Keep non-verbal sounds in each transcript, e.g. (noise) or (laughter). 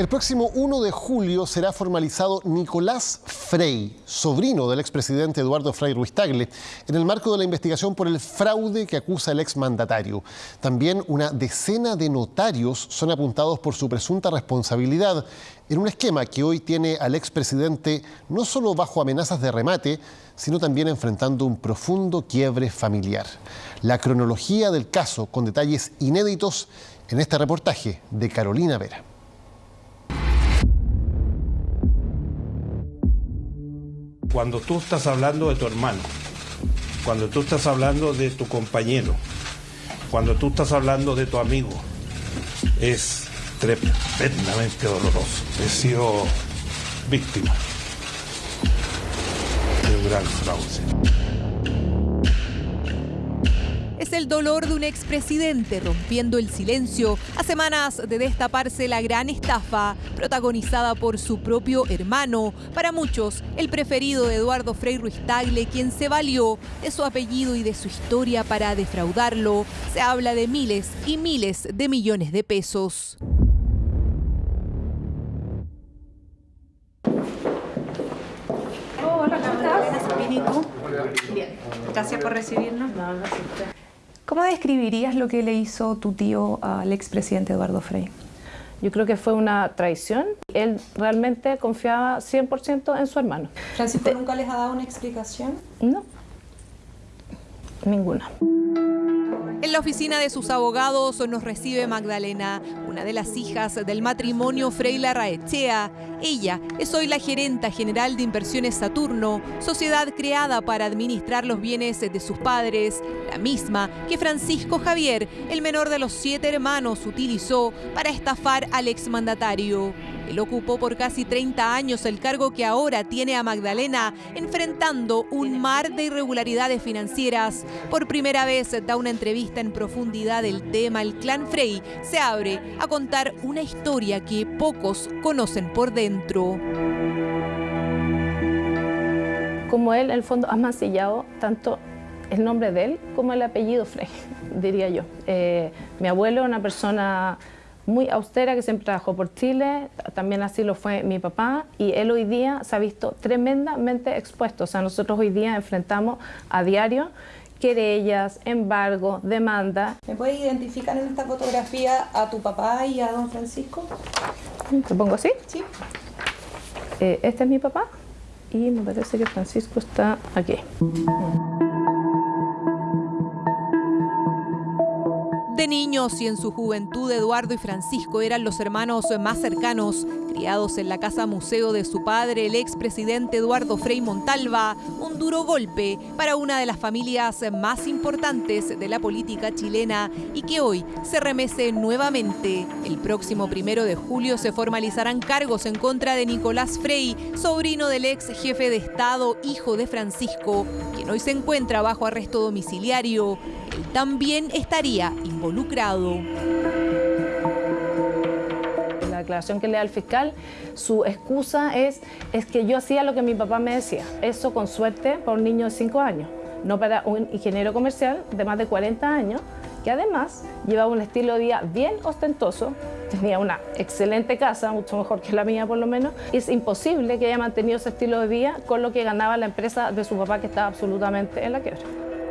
El próximo 1 de julio será formalizado Nicolás Frey, sobrino del expresidente Eduardo Frei Ruiz Tagle, en el marco de la investigación por el fraude que acusa el exmandatario. También una decena de notarios son apuntados por su presunta responsabilidad en un esquema que hoy tiene al expresidente no solo bajo amenazas de remate, sino también enfrentando un profundo quiebre familiar. La cronología del caso con detalles inéditos en este reportaje de Carolina Vera. Cuando tú estás hablando de tu hermano, cuando tú estás hablando de tu compañero, cuando tú estás hablando de tu amigo, es tremendamente doloroso. He sido víctima de un gran fraude el dolor de un expresidente rompiendo el silencio a semanas de destaparse la gran estafa protagonizada por su propio hermano, para muchos el preferido de Eduardo Frei Ruiz Tagle, quien se valió de su apellido y de su historia para defraudarlo. Se habla de miles y miles de millones de pesos. Hola, ¿cómo Bien, gracias por recibirnos. ¿Cómo describirías lo que le hizo tu tío al expresidente Eduardo Frei? Yo creo que fue una traición. Él realmente confiaba 100% en su hermano. ¿Francisco nunca les ha dado una explicación? No, ninguna. En la oficina de sus abogados nos recibe Magdalena, una de las hijas del matrimonio Frei Larraechea. Ella es hoy la gerenta general de Inversiones Saturno, sociedad creada para administrar los bienes de sus padres, la misma que Francisco Javier, el menor de los siete hermanos, utilizó para estafar al exmandatario. Él ocupó por casi 30 años el cargo que ahora tiene a Magdalena, enfrentando un mar de irregularidades financieras. Por primera vez da una entrevista en profundidad del tema. El clan Frey se abre a contar una historia que pocos conocen por dentro. Como él, en el fondo, ha mancillado tanto el nombre de él como el apellido Frey, (laughs) diría yo. Eh, mi abuelo, una persona muy austera que siempre trabajó por Chile, también así lo fue mi papá y él hoy día se ha visto tremendamente expuesto. O sea, nosotros hoy día enfrentamos a diario querellas, embargo, demanda. ¿Me puedes identificar en esta fotografía a tu papá y a don Francisco? ¿Te pongo así? Sí. Eh, este es mi papá y me parece que Francisco está aquí. De niños y en su juventud, Eduardo y Francisco eran los hermanos más cercanos, criados en la casa museo de su padre, el expresidente Eduardo Frei Montalva, un duro golpe para una de las familias más importantes de la política chilena y que hoy se remece nuevamente. El próximo primero de julio se formalizarán cargos en contra de Nicolás Frei, sobrino del ex jefe de Estado, hijo de Francisco, quien hoy se encuentra bajo arresto domiciliario también estaría involucrado. La declaración que le da el fiscal, su excusa es, es que yo hacía lo que mi papá me decía. Eso con suerte para un niño de 5 años, no para un ingeniero comercial de más de 40 años, que además llevaba un estilo de vida bien ostentoso, tenía una excelente casa, mucho mejor que la mía por lo menos. Es imposible que haya mantenido ese estilo de vida con lo que ganaba la empresa de su papá que estaba absolutamente en la quiebra.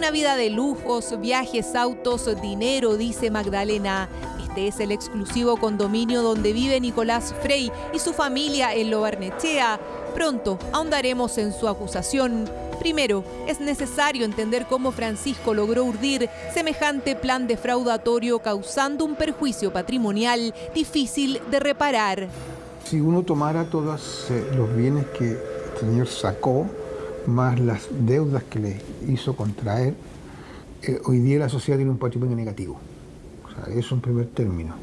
Una vida de lujos, viajes, autos, dinero, dice Magdalena. Este es el exclusivo condominio donde vive Nicolás Frey y su familia en Lobarnechea. Pronto ahondaremos en su acusación. Primero, es necesario entender cómo Francisco logró urdir semejante plan defraudatorio causando un perjuicio patrimonial difícil de reparar. Si uno tomara todos eh, los bienes que el señor sacó más las deudas que le hizo contraer, eh, hoy día la sociedad tiene un patrimonio negativo. O sea, eso es un primer término.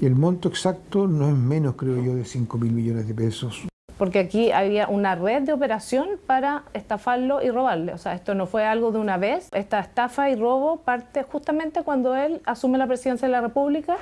Y el monto exacto no es menos, creo yo, de 5 mil millones de pesos. Porque aquí había una red de operación para estafarlo y robarle. O sea, esto no fue algo de una vez. Esta estafa y robo parte justamente cuando él asume la presidencia de la República.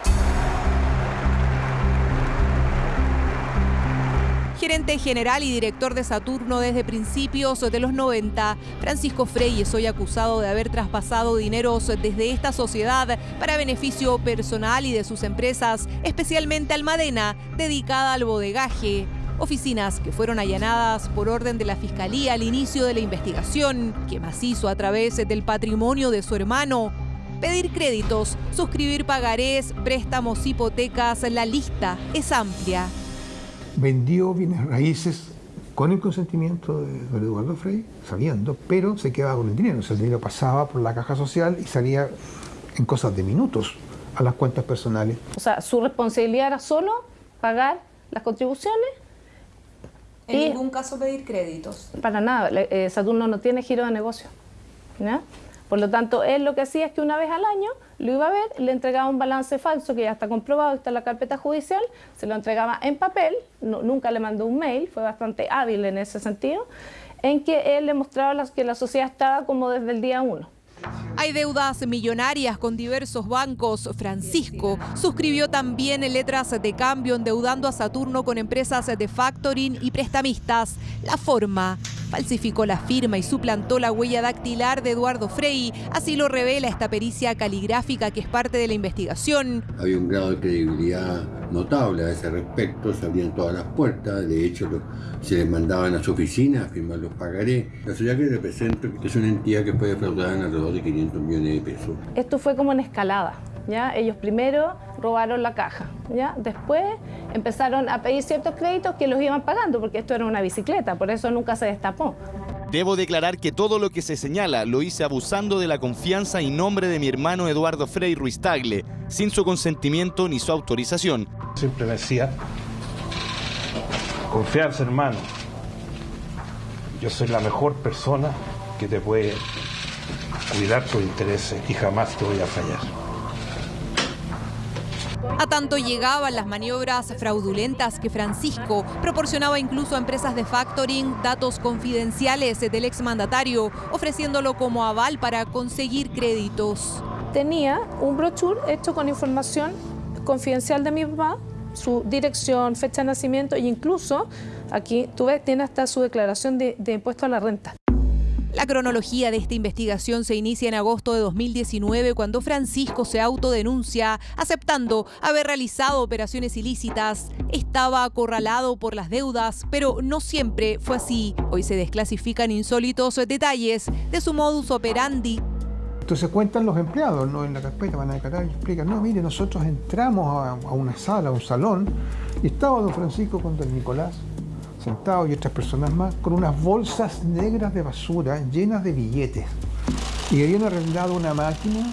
Gerente general y director de Saturno desde principios de los 90, Francisco Frey es hoy acusado de haber traspasado dineros desde esta sociedad para beneficio personal y de sus empresas, especialmente Almadena, dedicada al bodegaje. Oficinas que fueron allanadas por orden de la Fiscalía al inicio de la investigación, que macizo a través del patrimonio de su hermano. Pedir créditos, suscribir pagarés, préstamos, hipotecas, la lista es amplia vendió bienes raíces con el consentimiento de don Eduardo Frey, sabiendo, pero se quedaba con el dinero. O sea, el dinero pasaba por la caja social y salía en cosas de minutos a las cuentas personales. O sea, su responsabilidad era solo pagar las contribuciones. En ningún caso pedir créditos. Para nada. Eh, Saturno no tiene giro de negocio. ¿no? Por lo tanto, él lo que hacía es que una vez al año lo iba a ver, le entregaba un balance falso que ya está comprobado, está en la carpeta judicial, se lo entregaba en papel, nunca le mandó un mail, fue bastante hábil en ese sentido, en que él le mostraba que la sociedad estaba como desde el día uno. Hay deudas millonarias con diversos bancos. Francisco suscribió también letras de cambio endeudando a Saturno con empresas de factoring y prestamistas. La forma falsificó la firma y suplantó la huella dactilar de Eduardo Frey. Así lo revela esta pericia caligráfica que es parte de la investigación. Había un grado de credibilidad notable a ese respecto, se abrían todas las puertas, de hecho se les mandaban a su oficina a firmar los pagarés. La sociedad que represento es una entidad que puede defraudar en alrededor de 500 millones de pesos. Esto fue como en escalada. ¿Ya? Ellos primero robaron la caja, ¿ya? después empezaron a pedir ciertos créditos que los iban pagando, porque esto era una bicicleta, por eso nunca se destapó. Debo declarar que todo lo que se señala lo hice abusando de la confianza y nombre de mi hermano Eduardo Frei Ruiz Tagle, sin su consentimiento ni su autorización. Siempre me decía, confianza hermano, yo soy la mejor persona que te puede cuidar tus intereses y jamás te voy a fallar. A tanto llegaban las maniobras fraudulentas que Francisco proporcionaba incluso a empresas de factoring datos confidenciales del exmandatario, ofreciéndolo como aval para conseguir créditos. Tenía un brochure hecho con información confidencial de mi papá, su dirección, fecha de nacimiento e incluso, aquí tú ves, tiene hasta su declaración de, de impuesto a la renta. La cronología de esta investigación se inicia en agosto de 2019 cuando Francisco se autodenuncia aceptando haber realizado operaciones ilícitas. Estaba acorralado por las deudas, pero no siempre fue así. Hoy se desclasifican insólitos detalles de su modus operandi. Entonces cuentan los empleados, ¿no? En la carpeta van a declarar y explican, no, mire, nosotros entramos a, una sala, a un salón, y estaba don Francisco con don Nicolás y otras personas más con unas bolsas negras de basura llenas de billetes. Y habían arrendado una máquina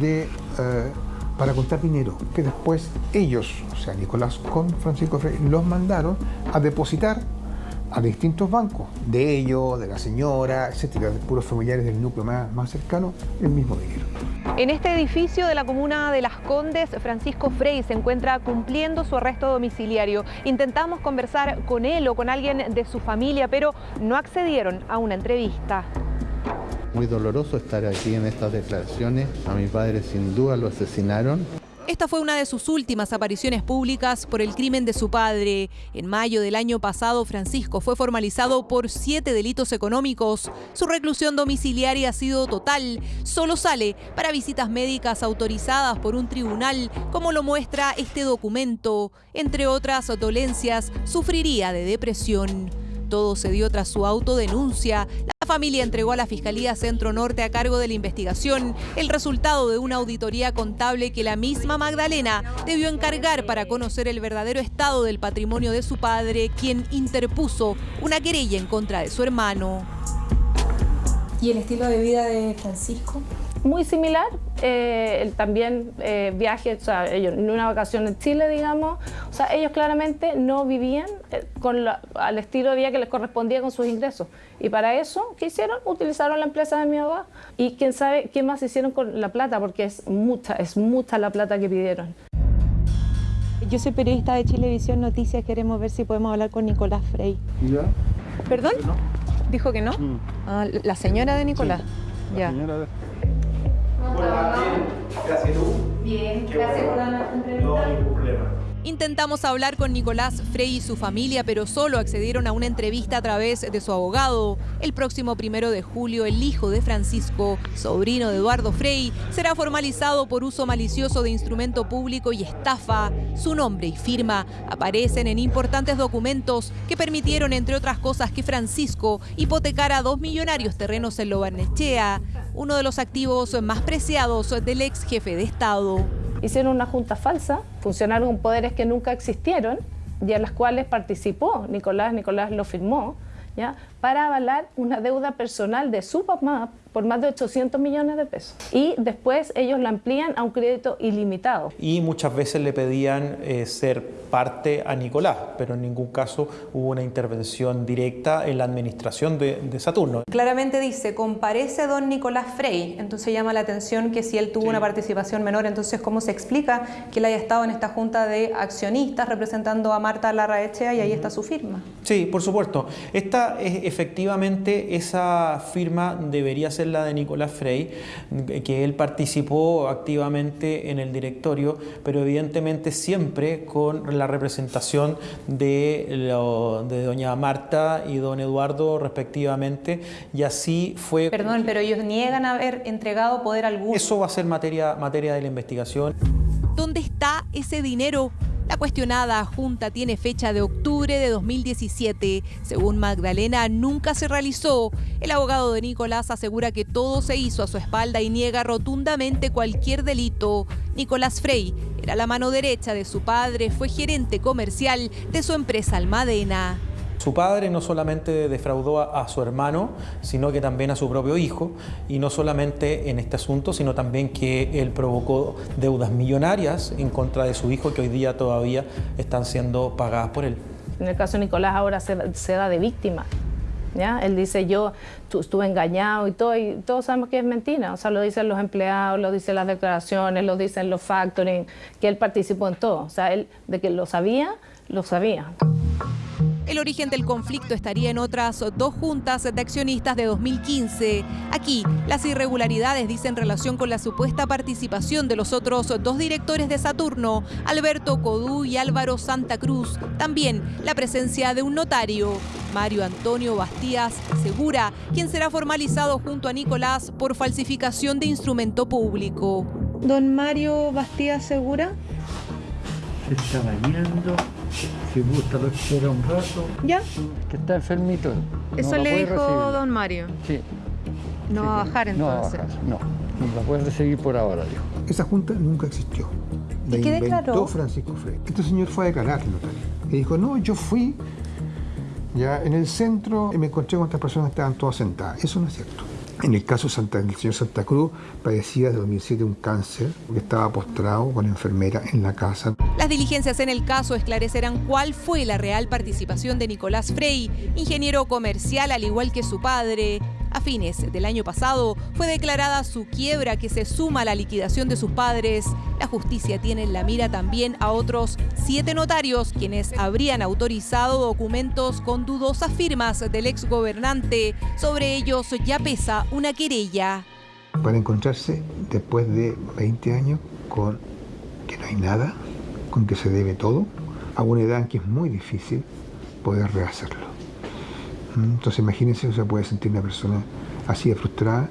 de, eh, para contar dinero, que después ellos, o sea, Nicolás con Francisco Frey, los mandaron a depositar a distintos bancos, de ellos, de la señora, etcétera, de puros familiares del núcleo más, más cercano, el mismo dinero. En este edificio de la comuna de Las Condes, Francisco Frey se encuentra cumpliendo su arresto domiciliario. Intentamos conversar con él o con alguien de su familia, pero no accedieron a una entrevista. Muy doloroso estar aquí en estas declaraciones. A mi padre sin duda lo asesinaron. Esta fue una de sus últimas apariciones públicas por el crimen de su padre. En mayo del año pasado, Francisco fue formalizado por siete delitos económicos. Su reclusión domiciliaria ha sido total. Solo sale para visitas médicas autorizadas por un tribunal, como lo muestra este documento. Entre otras dolencias, sufriría de depresión. Todo se dio tras su autodenuncia. La familia entregó a la Fiscalía Centro Norte a cargo de la investigación el resultado de una auditoría contable que la misma Magdalena debió encargar para conocer el verdadero estado del patrimonio de su padre, quien interpuso una querella en contra de su hermano. ¿Y el estilo de vida de Francisco? Muy similar. Eh, también eh, viajes, o sea, ellos en una vacación en Chile, digamos. O sea, ellos claramente no vivían eh, con al estilo de vida que les correspondía con sus ingresos. Y para eso, ¿qué hicieron? Utilizaron la empresa de mi papá. Y quién sabe qué más hicieron con la plata, porque es mucha, es mucha la plata que pidieron. Yo soy periodista de Chilevisión Noticias, queremos ver si podemos hablar con Nicolás Frey. ¿Ya? ¿Perdón? ¿Dijo que no? Mm. Ah, la señora de Nicolás. Ya. Hola, bien. Gracias tú. Bien, la. Intentamos hablar con Nicolás Frey y su familia, pero solo accedieron a una entrevista a través de su abogado. El próximo primero de julio, el hijo de Francisco, sobrino de Eduardo Frey, será formalizado por uso malicioso de instrumento público y estafa. Su nombre y firma aparecen en importantes documentos que permitieron, entre otras cosas, que Francisco hipotecara dos millonarios terrenos en Lobarnechea, uno de los activos más preciados del ex jefe de Estado hicieron una junta falsa, funcionaron con poderes que nunca existieron y en las cuales participó Nicolás, Nicolás lo firmó, ¿ya? para avalar una deuda personal de su papá por más de 800 millones de pesos. Y después ellos la amplían a un crédito ilimitado. Y muchas veces le pedían eh, ser parte a Nicolás, pero en ningún caso hubo una intervención directa en la administración de, de Saturno. Claramente dice, comparece don Nicolás Frey, entonces llama la atención que si él tuvo una participación menor, entonces ¿cómo se explica que él haya estado en esta junta de accionistas representando a Marta Larraechea y ahí está su firma? Sí, por supuesto. Esta es efectivamente esa firma debería ser la de Nicolás Frey, que él participó activamente en el directorio, pero evidentemente siempre con la representación de, de doña Marta y don Eduardo respectivamente, y así fue... Perdón, pero ellos niegan haber entregado poder alguno. Eso va a ser materia, materia de la investigación. ¿Dónde está ese dinero? La cuestionada junta tiene fecha de octubre de 2017. Según Magdalena, nunca se realizó. El abogado de Nicolás asegura que todo se hizo a su espalda y niega rotundamente cualquier delito. Nicolás Frey era la mano derecha de su padre, fue gerente comercial de su empresa Almadena. Su padre no solamente defraudó a, su hermano, sino que también a su propio hijo, y no solamente en este asunto, sino también que él provocó deudas millonarias en contra de su hijo que hoy día todavía están siendo pagadas por él. En el caso de Nicolás ahora se, da de víctima. ¿Ya? Él dice, yo estuve engañado y todo, y todos sabemos que es mentira. O sea, lo dicen los empleados, lo dicen las declaraciones, lo dicen los factoring, que él participó en todo. O sea, él de que lo sabía, lo sabía. El origen del conflicto estaría en otras dos juntas de accionistas de 2015. Aquí, las irregularidades dicen relación con la supuesta participación de los otros dos directores de Saturno, Alberto Codú y Álvaro Santa Cruz. También la presencia de un notario, Mario Antonio Bastías Segura, quien será formalizado junto a Nicolás por falsificación de instrumento público. Don Mario Bastías Segura. Se está bañando si gusta lo espera un rato. ¿Ya? Que está enfermito. Eso le dijo don Mario. Sí. No va a bajar entonces. No, no, no la puede recibir por ahora, dijo. Esa junta nunca existió. La qué inventó declaró? Francisco Frey. Este señor fue a declarar notario. Y dijo, no, yo fui ya en el centro y me encontré con estas personas que estaban todas sentadas. Eso no es cierto. En el caso del señor Santa Cruz, padecía desde 2007 un cáncer, que estaba postrado con enfermera en la casa. Las diligencias en el caso esclarecerán cuál fue la real participación de Nicolás Frey, ingeniero comercial al igual que su padre. A fines del año pasado fue declarada su quiebra que se suma a la liquidación de sus padres. La justicia tiene en la mira también a otros siete notarios quienes habrían autorizado documentos con dudosas firmas del ex gobernante. Sobre ellos ya pesa una querella. Para encontrarse después de 20 años con que no hay nada, con que se debe todo, a una edad en que es muy difícil poder rehacerlo. Entonces imagínense, o sea, puede sentir una persona así de frustrada.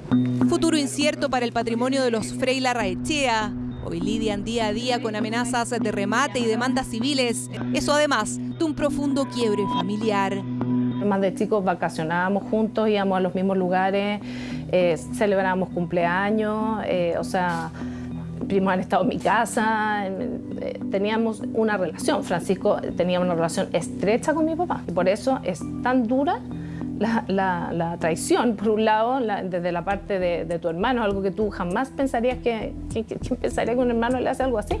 Futuro incierto para el patrimonio de los Frey Larraechea. Hoy lidian día a día con amenazas de remate y demandas civiles. Eso además de un profundo quiebre familiar. Más de chicos vacacionábamos juntos, íbamos a los mismos lugares, eh, celebrábamos cumpleaños, eh, o sea, primos han estado en mi casa, eh, teníamos una relación. Francisco tenía una relación estrecha con mi papá. Y por eso es tan dura la, la, la traición, por un lado, la, desde la parte de, tu hermano, algo que tú jamás pensarías que, que, que pensaría que un hermano le hace algo así.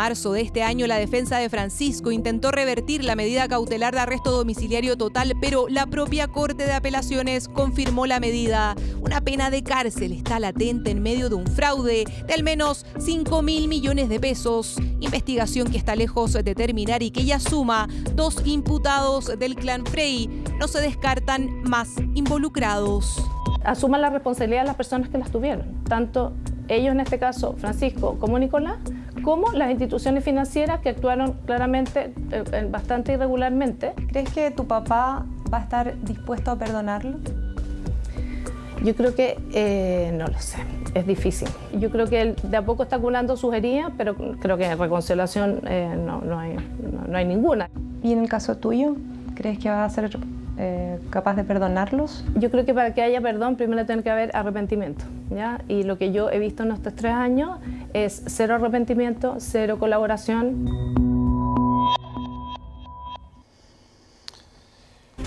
Marzo de este año, la defensa de Francisco intentó revertir la medida cautelar de arresto domiciliario total, pero la propia Corte de Apelaciones confirmó la medida. Una pena de cárcel está latente en medio de un fraude de al menos 5 mil millones de pesos. Investigación que está lejos de terminar y que ya suma dos imputados del clan Frey. No se descartan más involucrados. Asuman la responsabilidad de las personas que las tuvieron, tanto ellos en este caso, Francisco, como Nicolás, como las instituciones financieras que actuaron claramente eh, bastante irregularmente. ¿Crees que tu papá va a estar dispuesto a perdonarlo? Yo creo que eh, no lo sé, es difícil. Yo creo que él de a poco está curando sus heridas, pero creo que reconciliación eh, no, no, hay, no, no hay ninguna. ¿Y en el caso tuyo, crees que va a ser eh, capaz de perdonarlos? Yo creo que para que haya perdón primero tiene que haber arrepentimiento. ¿ya? Y lo que yo he visto en estos tres años es cero arrepentimiento, cero colaboración.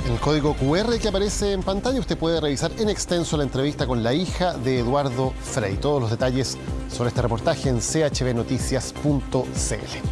El código QR que aparece en pantalla usted puede revisar en extenso la entrevista con la hija de Eduardo Frei. Todos los detalles sobre este reportaje en chbnoticias.cl.